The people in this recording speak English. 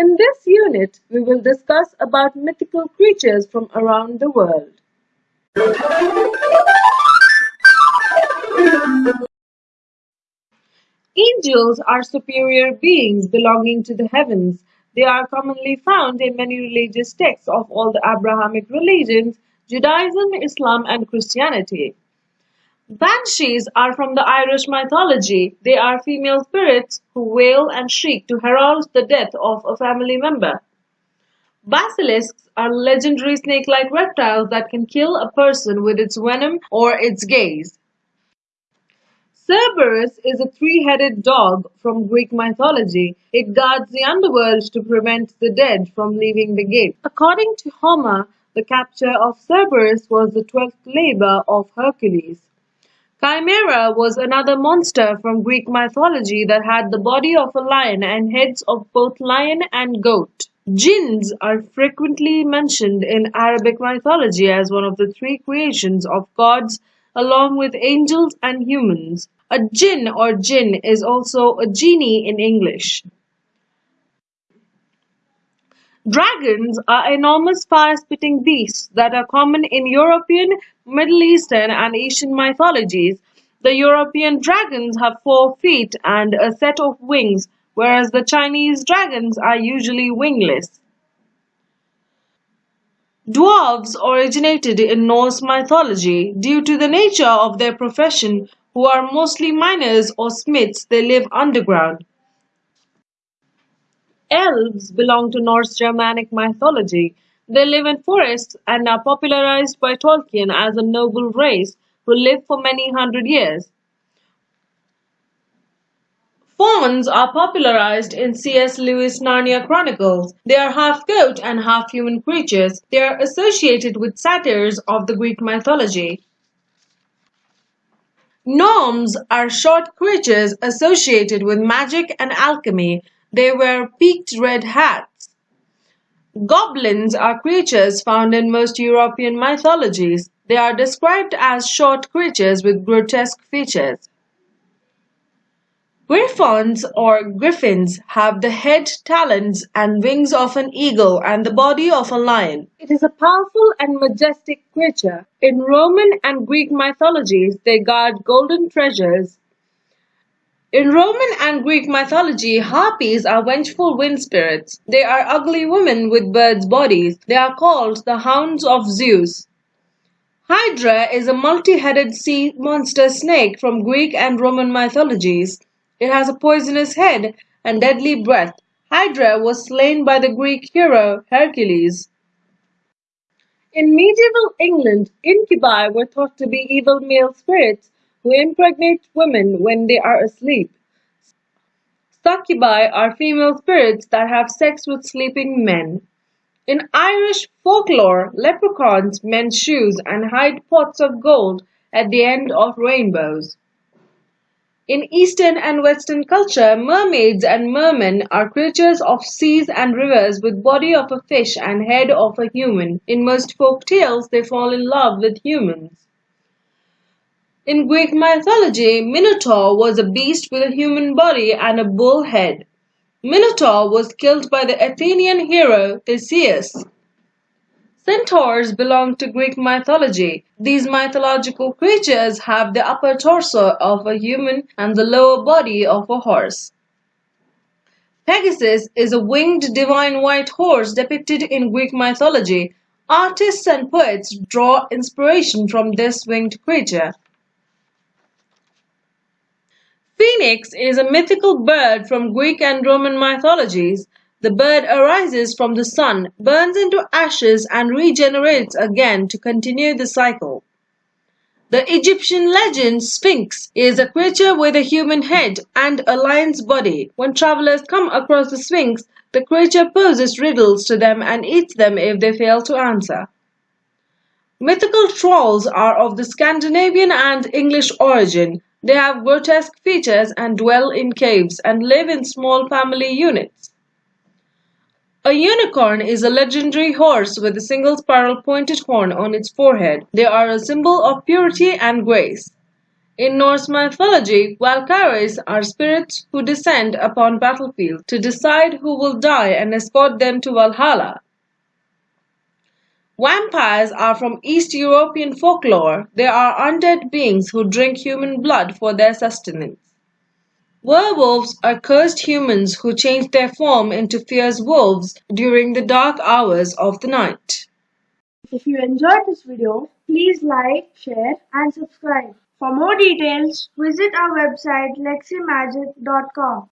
In this unit, we will discuss about mythical creatures from around the world. Angels are superior beings belonging to the heavens. They are commonly found in many religious texts of all the Abrahamic religions, Judaism, Islam, and Christianity. Banshees are from the Irish mythology. They are female spirits who wail and shriek to herald the death of a family member. Basilisks are legendary snake-like reptiles that can kill a person with its venom or its gaze. Cerberus is a three-headed dog from Greek mythology. It guards the underworld to prevent the dead from leaving the gate. According to Homer, the capture of Cerberus was the twelfth labor of Hercules. Chimera was another monster from Greek mythology that had the body of a lion and heads of both lion and goat. Jinns are frequently mentioned in Arabic mythology as one of the three creations of gods along with angels and humans. A jinn or jinn is also a genie in English. Dragons are enormous fire-spitting beasts that are common in European, Middle Eastern, and Asian mythologies. The European dragons have four feet and a set of wings, whereas the Chinese dragons are usually wingless. Dwarves originated in Norse mythology. Due to the nature of their profession, who are mostly miners or smiths, they live underground. Elves belong to Norse Germanic mythology. They live in forests and are popularized by Tolkien as a noble race who live for many hundred years. Fauns are popularized in C.S. Lewis' Narnia Chronicles. They are half goat and half human creatures. They are associated with satyrs of the Greek mythology. Gnomes are short creatures associated with magic and alchemy. They wear peaked red hats. Goblins are creatures found in most European mythologies. They are described as short creatures with grotesque features. Griffons or griffins have the head, talons, and wings of an eagle and the body of a lion. It is a powerful and majestic creature. In Roman and Greek mythologies, they guard golden treasures. In Roman and Greek mythology, harpies are vengeful wind spirits. They are ugly women with birds' bodies. They are called the hounds of Zeus. Hydra is a multi-headed sea monster snake from Greek and Roman mythologies. It has a poisonous head and deadly breath. Hydra was slain by the Greek hero Hercules. In medieval England, incubi were thought to be evil male spirits who impregnate women when they are asleep. Succubi are female spirits that have sex with sleeping men. In Irish folklore, leprechauns mend shoes and hide pots of gold at the end of rainbows. In Eastern and Western culture, mermaids and mermen are creatures of seas and rivers with body of a fish and head of a human. In most folk tales, they fall in love with humans. In Greek mythology, Minotaur was a beast with a human body and a bull head. Minotaur was killed by the Athenian hero Theseus. Centaurs belong to Greek mythology. These mythological creatures have the upper torso of a human and the lower body of a horse. Pegasus is a winged divine white horse depicted in Greek mythology. Artists and poets draw inspiration from this winged creature. Phoenix is a mythical bird from Greek and Roman mythologies. The bird arises from the sun, burns into ashes and regenerates again to continue the cycle. The Egyptian legend Sphinx is a creature with a human head and a lion's body. When travelers come across the Sphinx, the creature poses riddles to them and eats them if they fail to answer. Mythical trolls are of the Scandinavian and English origin. They have grotesque features and dwell in caves and live in small family units. A unicorn is a legendary horse with a single spiral pointed horn on its forehead. They are a symbol of purity and grace. In Norse mythology, Valkyries are spirits who descend upon battlefields to decide who will die and escort them to Valhalla. Vampires are from East European folklore. They are undead beings who drink human blood for their sustenance. Werewolves are cursed humans who change their form into fierce wolves during the dark hours of the night. If you enjoyed this video, please like, share and subscribe. For more details, visit our website leximagic.com.